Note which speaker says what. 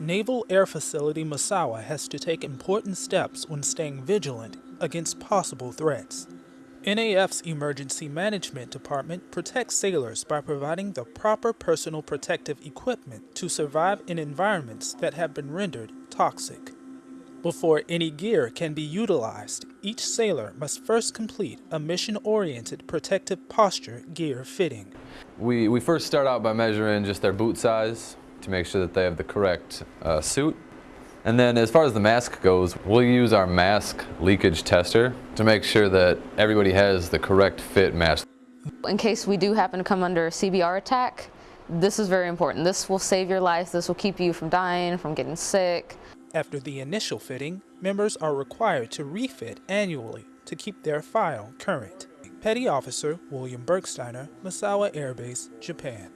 Speaker 1: Naval Air Facility Misawa has to take important steps when staying vigilant against possible threats. NAF's Emergency Management Department protects sailors by providing the proper personal protective equipment to survive in environments that have been rendered toxic. Before any gear can be utilized, each sailor must first complete a mission-oriented protective posture gear fitting.
Speaker 2: We, we first start out by measuring just their boot size to make sure that they have the correct uh, suit. And then as far as the mask goes, we'll use our mask leakage tester to make sure that everybody has the correct fit mask.
Speaker 3: In case we do happen to come under a CBR attack, this is very important. This will save your life. This will keep you from dying, from getting sick.
Speaker 1: After the initial fitting, members are required to refit annually to keep their file current. Petty Officer William Bergsteiner, Misawa Air Base, Japan.